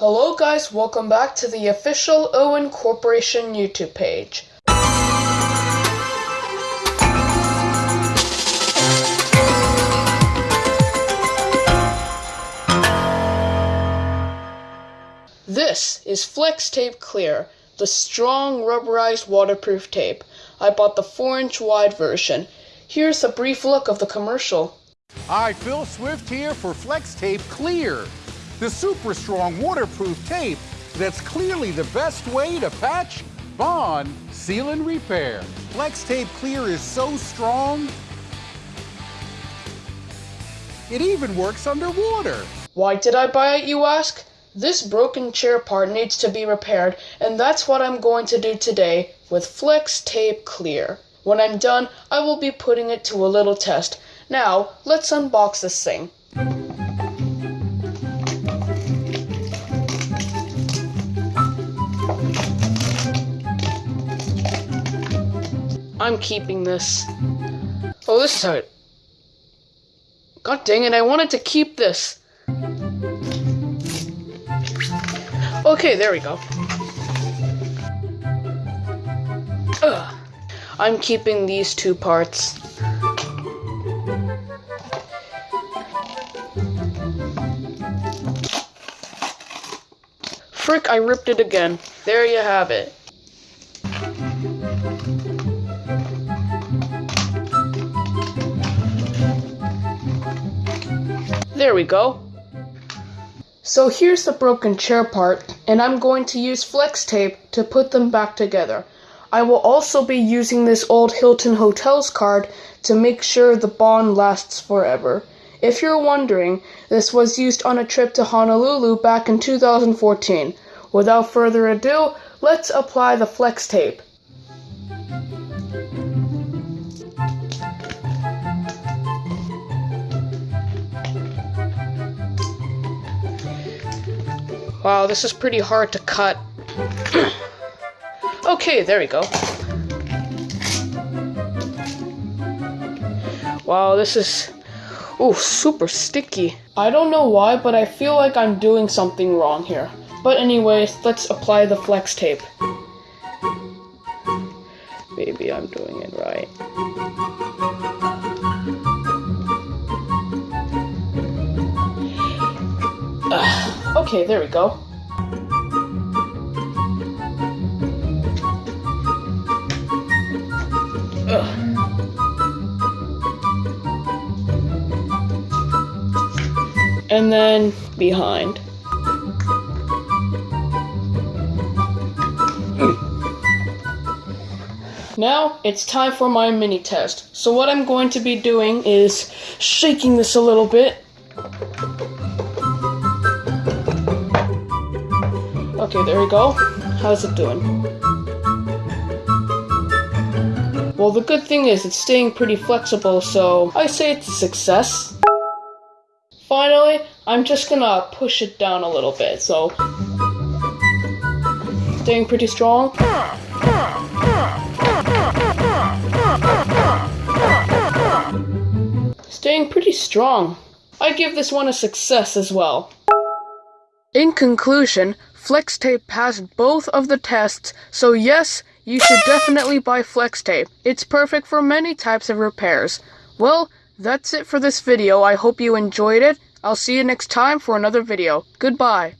Hello guys, welcome back to the official Owen Corporation YouTube page. This is Flex Tape Clear, the strong rubberized waterproof tape. I bought the 4 inch wide version. Here's a brief look of the commercial. Hi, Phil Swift here for Flex Tape Clear, the super strong waterproof tape that's clearly the best way to patch, bond, seal, and repair. Flex Tape Clear is so strong, it even works underwater. Why did I buy it, you ask? This broken chair part needs to be repaired, and that's what I'm going to do today with Flex Tape Clear. When I'm done, I will be putting it to a little test. Now, let's unbox this thing. I'm keeping this. Oh, this side. God dang it, I wanted to keep this. Okay, there we go. Ugh. I'm keeping these two parts. Frick, I ripped it again. There you have it. There we go. So here's the broken chair part, and I'm going to use flex tape to put them back together. I will also be using this old Hilton Hotels card to make sure the bond lasts forever. If you're wondering, this was used on a trip to Honolulu back in 2014. Without further ado, let's apply the flex tape. Wow, this is pretty hard to cut. okay, there we go. Wow, this is oh super sticky. I don't know why, but I feel like I'm doing something wrong here. But anyways, let's apply the flex tape. Maybe I'm doing it right. Okay, there we go. Ugh. And then behind. Now it's time for my mini test. So what I'm going to be doing is shaking this a little bit. Okay, there we go. How's it doing? Well, the good thing is it's staying pretty flexible, so I say it's a success. Finally, I'm just gonna push it down a little bit, so... Staying pretty strong. Staying pretty strong. I give this one a success as well. In conclusion, Flex Tape passed both of the tests, so yes, you should definitely buy Flex Tape. It's perfect for many types of repairs. Well, that's it for this video. I hope you enjoyed it. I'll see you next time for another video. Goodbye.